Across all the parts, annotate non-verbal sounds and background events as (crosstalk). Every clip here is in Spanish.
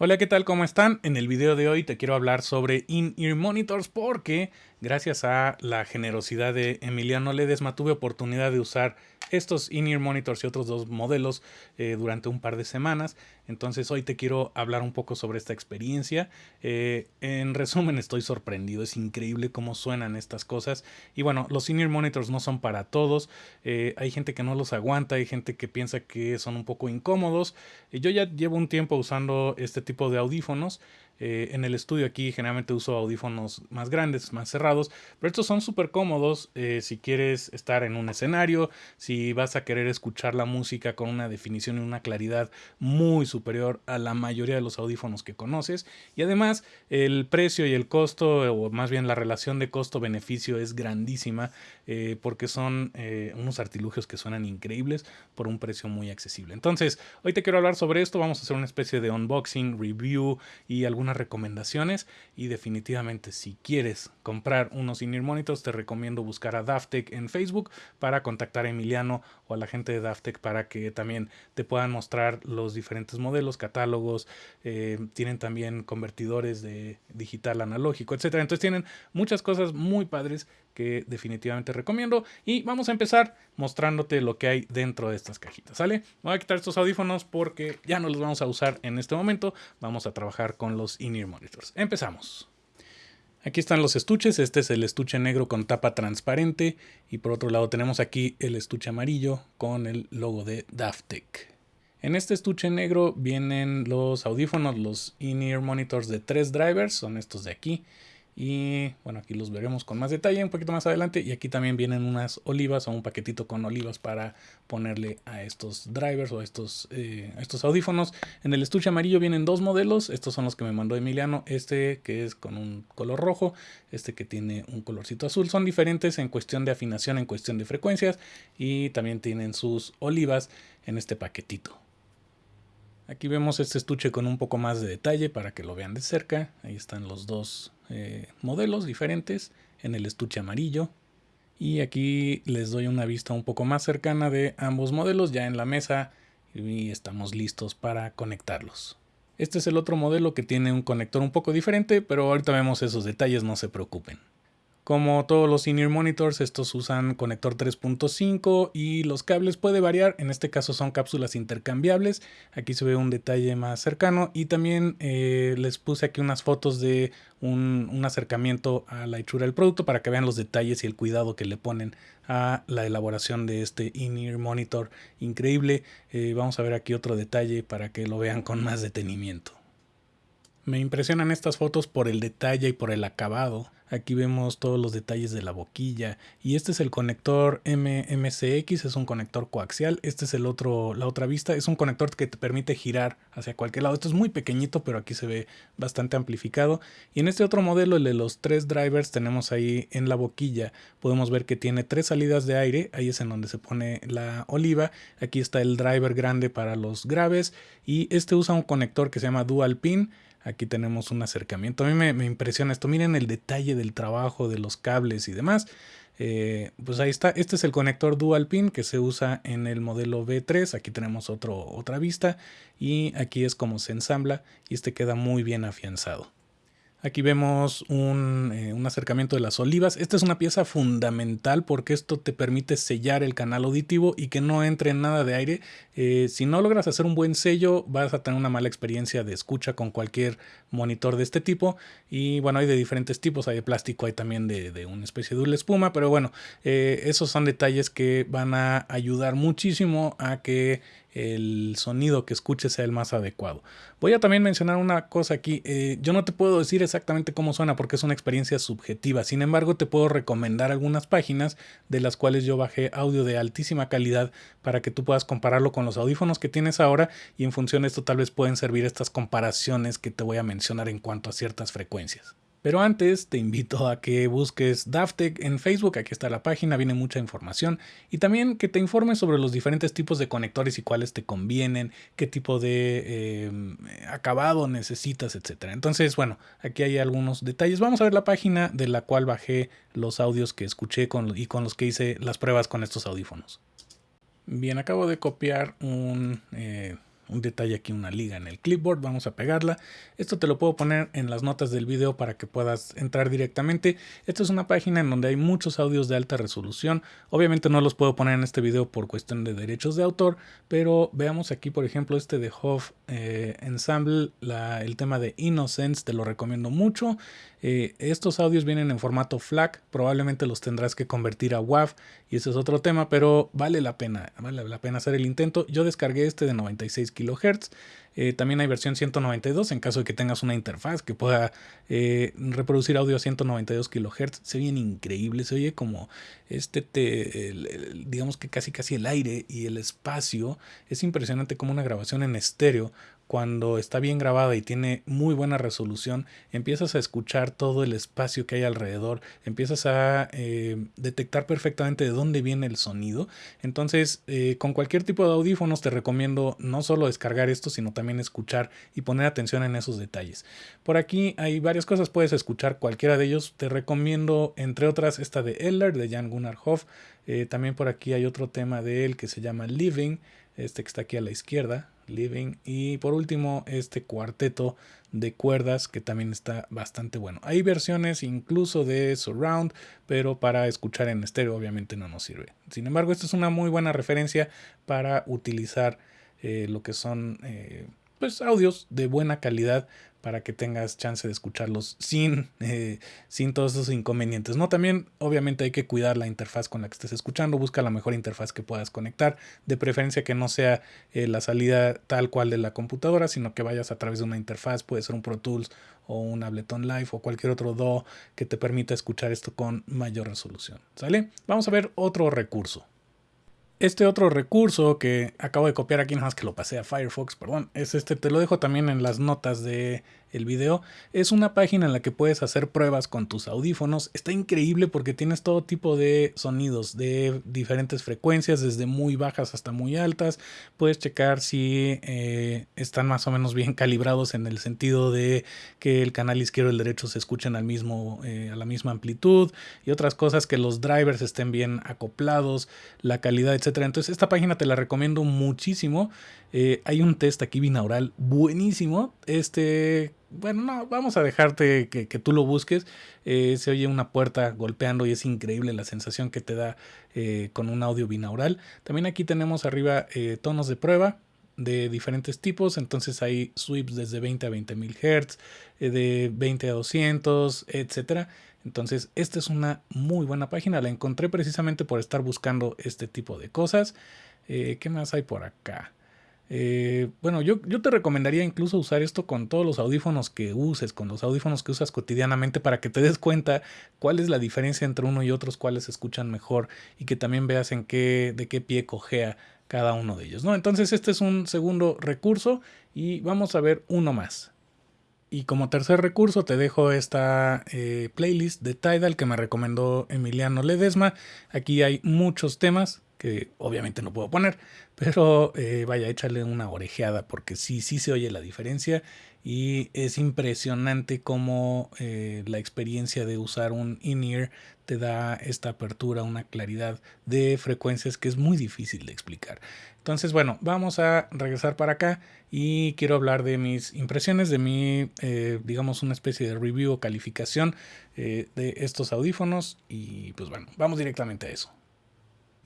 Hola, ¿qué tal? ¿Cómo están? En el video de hoy te quiero hablar sobre in-ear monitors porque gracias a la generosidad de Emiliano Ledesma tuve oportunidad de usar estos in-ear monitors y otros dos modelos eh, durante un par de semanas. Entonces hoy te quiero hablar un poco sobre esta experiencia. Eh, en resumen estoy sorprendido, es increíble cómo suenan estas cosas. Y bueno, los in-ear monitors no son para todos. Eh, hay gente que no los aguanta, hay gente que piensa que son un poco incómodos. yo ya llevo un tiempo usando este tipo de audífonos. Eh, en el estudio aquí generalmente uso audífonos más grandes, más cerrados, pero estos son súper cómodos eh, si quieres estar en un escenario, si vas a querer escuchar la música con una definición y una claridad muy superior a la mayoría de los audífonos que conoces. Y además el precio y el costo, o más bien la relación de costo-beneficio es grandísima eh, porque son unos artilugios que suenan increíbles por un precio muy accesible. Entonces, hoy te quiero hablar sobre esto, vamos a hacer una especie de unboxing, review y recomendaciones y definitivamente si quieres comprar unos in monitors te recomiendo buscar a Daftec en Facebook para contactar a Emiliano o a la gente de Daftec para que también te puedan mostrar los diferentes modelos, catálogos, eh, tienen también convertidores de digital analógico, etcétera. Entonces tienen muchas cosas muy padres que definitivamente recomiendo. Y vamos a empezar mostrándote lo que hay dentro de estas cajitas, ¿sale? Voy a quitar estos audífonos porque ya no los vamos a usar en este momento. Vamos a trabajar con los in-ear monitors. Empezamos. Aquí están los estuches, este es el estuche negro con tapa transparente y por otro lado tenemos aquí el estuche amarillo con el logo de Daftec. En este estuche negro vienen los audífonos, los in-ear monitors de tres drivers, son estos de aquí. Y bueno, aquí los veremos con más detalle un poquito más adelante. Y aquí también vienen unas olivas o un paquetito con olivas para ponerle a estos drivers o a estos, eh, estos audífonos. En el estuche amarillo vienen dos modelos. Estos son los que me mandó Emiliano. Este que es con un color rojo. Este que tiene un colorcito azul. Son diferentes en cuestión de afinación, en cuestión de frecuencias. Y también tienen sus olivas en este paquetito. Aquí vemos este estuche con un poco más de detalle para que lo vean de cerca. Ahí están los dos eh, modelos diferentes en el estuche amarillo. Y aquí les doy una vista un poco más cercana de ambos modelos ya en la mesa y estamos listos para conectarlos. Este es el otro modelo que tiene un conector un poco diferente, pero ahorita vemos esos detalles, no se preocupen. Como todos los in monitors, estos usan conector 3.5 y los cables puede variar. En este caso son cápsulas intercambiables. Aquí se ve un detalle más cercano y también eh, les puse aquí unas fotos de un, acercamiento a la hechura del producto para que vean los detalles y el cuidado que le ponen a la elaboración de este in-ear monitor increíble. Eh, vamos a ver aquí otro detalle para que lo vean con más detenimiento. Me impresionan estas fotos por el detalle y por el acabado. Aquí vemos todos los detalles de la boquilla y este es el conector MMCX, es un conector coaxial. Este es el otro, la otra vista, es un conector que te permite girar hacia cualquier lado. Esto es muy pequeñito, pero aquí se ve bastante amplificado. Y en este otro modelo, el de los tres drivers, tenemos ahí en la boquilla, podemos ver que tiene tres salidas de aire. Ahí es en donde se pone la oliva. Aquí está el driver grande para los graves y este usa un conector que se llama dual pin Aquí tenemos un acercamiento. A mí me, impresiona esto. Miren el detalle del trabajo de los cables y demás. Eh, pues ahí está. Este es el conector dual pin que se usa en el modelo V3. Aquí tenemos otro, otra vista. Y aquí es como se ensambla. Y este queda muy bien afianzado. Aquí vemos eh, un, acercamiento de las olivas. Esta es una pieza fundamental porque esto te permite sellar el canal auditivo y que no entre nada de aire. Eh, si no logras hacer un buen sello, vas a tener una mala experiencia de escucha con cualquier monitor de este tipo. Y bueno, hay de diferentes tipos. Hay de plástico, hay también de, una especie de espuma. Pero bueno, eh, esos son detalles que van a ayudar muchísimo a que el sonido que escuches sea el más adecuado. Voy a también mencionar una cosa aquí. Eh, yo no te puedo decir exactamente cómo suena porque es una experiencia subjetiva. Sin embargo, te puedo recomendar algunas páginas de las cuales yo bajé audio de altísima calidad para que tú puedas compararlo con los audífonos que tienes ahora y en función de esto tal vez pueden servir estas comparaciones que te voy a mencionar en cuanto a ciertas frecuencias. Pero antes te invito a que busques Daftec en Facebook, aquí está la página, viene mucha información y también que te informes sobre los diferentes tipos de conectores y cuáles te convienen, qué tipo de eh, acabado necesitas, etc. Entonces, bueno, aquí hay algunos detalles. Vamos a ver la página de la cual bajé los audios que escuché y con los que hice las pruebas con estos audífonos. Bien, acabo de copiar un... Eh, un detalle aquí, una liga en el clipboard, vamos a pegarla. Esto te lo puedo poner en las notas del video para que puedas entrar directamente. Esta es una página en donde hay muchos audios de alta resolución. Obviamente no los puedo poner en este video por cuestión de derechos de autor, pero veamos aquí por ejemplo este de Hoff eh, Ensemble, el tema de Innocence, te lo recomiendo mucho. Eh, estos audios vienen en formato FLAC, probablemente los tendrás que convertir a WAV y ese es otro tema, pero vale la pena, vale la pena hacer el intento. Yo descargué este de 96 kHz. Eh, también hay versión 192 en caso de que tengas una interfaz que pueda eh, reproducir audio a 192 kHz. Se oye increíble, se oye como este, te, digamos que casi casi el aire y el espacio. Es impresionante como una grabación en estéreo cuando está bien grabada y tiene muy buena resolución, empiezas a escuchar todo el espacio que hay alrededor, empiezas a eh, detectar perfectamente de dónde viene el sonido. Entonces, eh, con cualquier tipo de audífonos te recomiendo no solo descargar esto, sino también escuchar y poner atención en esos detalles. Por aquí hay varias cosas, puedes escuchar cualquiera de ellos. Te recomiendo, entre otras, esta de Eller, de Jan Gunnar Hoff. Eh, también por aquí hay otro tema de él que se llama Living, este que está aquí a la izquierda Living. Y por último, este cuarteto de cuerdas que también está bastante bueno. Hay versiones incluso de surround, pero para escuchar en estéreo obviamente no nos sirve. Sin embargo, esta es una muy buena referencia para utilizar eh, lo que son eh, pues, audios de buena calidad para que tengas chance de escucharlos sin, eh, sin todos esos inconvenientes. ¿no? También obviamente hay que cuidar la interfaz con la que estés escuchando, busca la mejor interfaz que puedas conectar, de preferencia que no sea eh, la salida tal cual de la computadora, sino que vayas a través de una interfaz, puede ser un Pro Tools o un Ableton Live o cualquier otro DAW que te permita escuchar esto con mayor resolución. ¿Sale? Vamos a ver otro recurso. Este otro recurso que acabo de copiar aquí, nada más que lo pasé a Firefox, perdón, es este, te lo dejo también en las notas de el video, es una página en la que puedes hacer pruebas con tus audífonos. Está increíble porque tienes todo tipo de sonidos de diferentes frecuencias, desde muy bajas hasta muy altas. Puedes checar si eh, están más o menos bien (laughs) calibrados en el sentido de que el canal izquierdo y el derecho se escuchen al mismo, eh, a la misma amplitud y otras cosas que los drivers estén bien acoplados, la calidad, etcétera. Entonces esta página te la recomiendo muchísimo. Eh, hay un test aquí binaural buenísimo. Este bueno, no, vamos a dejarte que, tú lo busques. Eh, se oye una puerta golpeando y es increíble la sensación que te da eh, con un audio binaural. También aquí tenemos arriba eh, tonos de prueba de diferentes tipos. Entonces hay sweeps desde 20 a 20 mil Hz, de 20 a 200, etcétera. Entonces, esta es una muy buena página. La encontré precisamente por estar buscando este tipo de cosas. ¿Qué más hay por acá? Eh, bueno, yo, yo, te recomendaría incluso usar esto con todos los audífonos que uses, con los audífonos que usas cotidianamente para que te des cuenta cuál es la diferencia entre uno y otros, cuáles se escuchan mejor y que también veas en qué, de qué pie cojea cada uno de ellos. ¿no? Entonces este es un segundo recurso y vamos a ver uno más. Y como tercer recurso te dejo esta eh, playlist de Tidal que me recomendó Emiliano Ledesma. Aquí hay muchos temas que obviamente no puedo poner, pero eh, vaya, échale una orejeada porque sí, sí se oye la diferencia y es impresionante cómo eh, la experiencia de usar un in-ear te da esta apertura, una claridad de frecuencias que es muy difícil de explicar. Entonces, bueno, vamos a regresar para acá y quiero hablar de mis impresiones, de mi, eh, digamos, una especie de review o calificación de estos audífonos y pues bueno, vamos directamente a eso.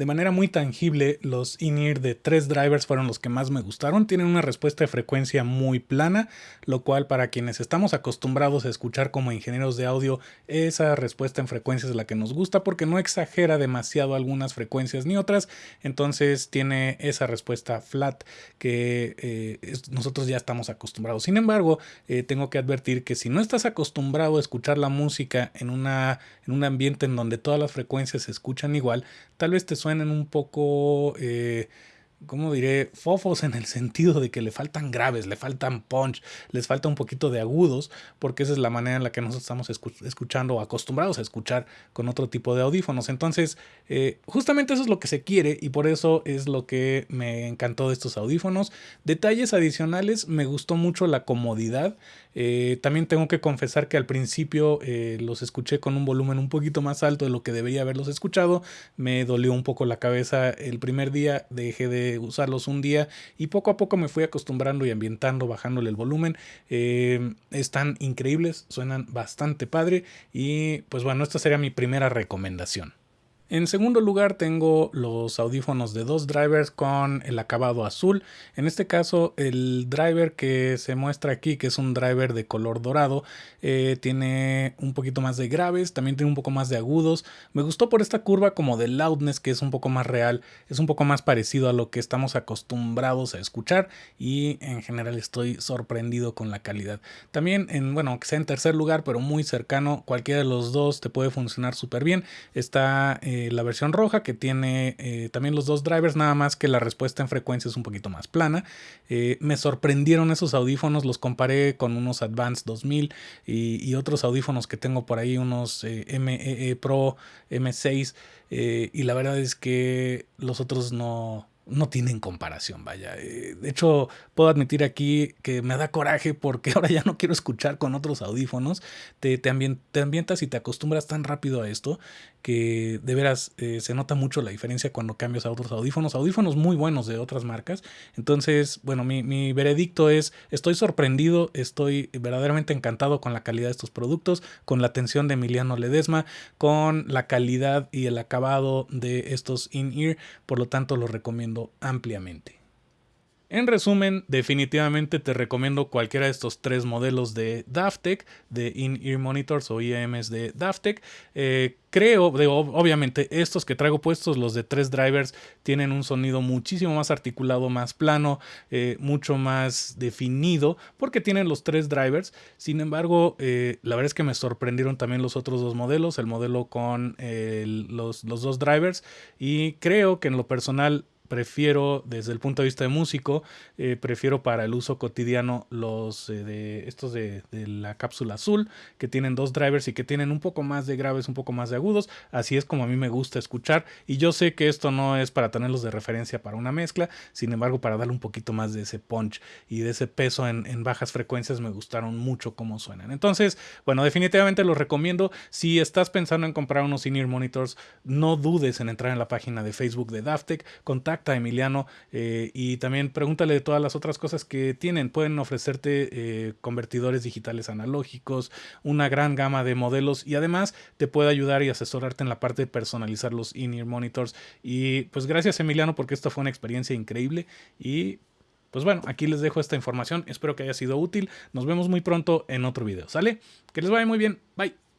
De manera muy tangible, los in-ear de tres drivers fueron los que más me gustaron. Tienen una respuesta de frecuencia muy plana, lo cual para quienes estamos acostumbrados a escuchar como ingenieros de audio, esa respuesta en frecuencia es la que nos gusta porque no exagera demasiado algunas frecuencias ni otras. Entonces tiene esa respuesta flat que eh, nosotros ya estamos acostumbrados. Sin embargo, eh, tengo que advertir que si no estás acostumbrado a escuchar la música en, una, en un ambiente en donde todas las frecuencias se escuchan igual, tal vez te suene suenan un poco eh, ¿cómo diré? Fofos en el sentido de que le faltan graves, le faltan punch, les falta un poquito de agudos, porque esa es la manera en la que nosotros estamos escuchando o acostumbrados a escuchar con otro tipo de audífonos. Entonces, eh, justamente eso es lo que se quiere y por eso es lo que me encantó de estos audífonos. Detalles adicionales, me gustó mucho la comodidad. Eh, también tengo que confesar que al principio eh, los escuché con un volumen un poquito más alto de lo que debería haberlos escuchado. Me dolió un poco la cabeza el primer día, dejé de usarlos un día y poco a poco me fui acostumbrando y ambientando, bajándole el volumen. Eh, están increíbles, suenan bastante padre y pues bueno, esta sería mi primera recomendación. En segundo lugar tengo los audífonos de dos drivers con el acabado azul. En este caso el driver que se muestra aquí, que es un driver de color dorado, eh, tiene un poquito más de graves, también tiene un poco más de agudos. Me gustó por esta curva como de loudness que es un poco más real, es un poco más parecido a lo que estamos acostumbrados a escuchar y en general estoy sorprendido con la calidad. También en, bueno, que sea en tercer lugar pero muy cercano, cualquiera de los dos te puede funcionar súper bien. Está... Eh, eh, la versión roja que tiene eh, también los dos drivers, nada más que la respuesta en frecuencia es un poquito más plana. Eh, me sorprendieron esos audífonos, los comparé con unos Advanced 2000 y, y otros audífonos que tengo por ahí, unos ME Pro M6 y la verdad es que los otros no, no tienen comparación, vaya. Eh, de hecho, puedo admitir aquí que me da coraje porque (laughs) ahora ya no quiero escuchar con otros audífonos. Te, te, ambientas y te acostumbras tan rápido a esto que de veras eh, se nota mucho la diferencia cuando cambias a otros audífonos. Audífonos muy buenos de otras marcas. Entonces, bueno, mi, mi veredicto es, estoy sorprendido, estoy verdaderamente encantado con la calidad de estos productos, con la atención de Emiliano Ledesma, con la calidad y el acabado de estos in-ear. Por lo tanto, los recomiendo ampliamente. En resumen, definitivamente te recomiendo cualquiera de estos tres modelos de Daftec, de In-Ear Monitors o IEMs de Daftec. Eh, creo, obviamente, estos que traigo puestos, los de tres drivers, tienen un sonido muchísimo más articulado, más plano, eh, mucho más definido, porque tienen los tres drivers. Sin embargo, eh, la verdad es que me sorprendieron también los otros dos modelos, el modelo con los dos drivers, y creo que en lo personal prefiero, desde el punto de vista de músico, eh, prefiero para el uso cotidiano los eh, de estos de, la cápsula azul, que tienen dos drivers y que tienen un poco más de graves, un poco más de agudos. Así es como a mí me gusta escuchar. Y yo sé que esto no es para tenerlos de referencia para una mezcla, sin embargo, para darle un poquito más de ese punch y de ese peso en, en bajas frecuencias, me gustaron mucho cómo suenan. Entonces, bueno, definitivamente los recomiendo. Si estás pensando en comprar unos in monitors, no dudes en entrar en la página de Facebook de Daftec. Emiliano eh, y también pregúntale de todas las otras cosas que tienen. Pueden ofrecerte eh, convertidores digitales analógicos, una gran gama de modelos y además te puede ayudar y asesorarte en la parte de personalizar los in-ear monitors. Y pues gracias Emiliano porque esta fue una experiencia increíble y pues bueno, aquí les dejo esta información. Espero que haya sido útil. Nos vemos muy pronto en otro video. ¿Sale? Que les vaya muy bien. Bye.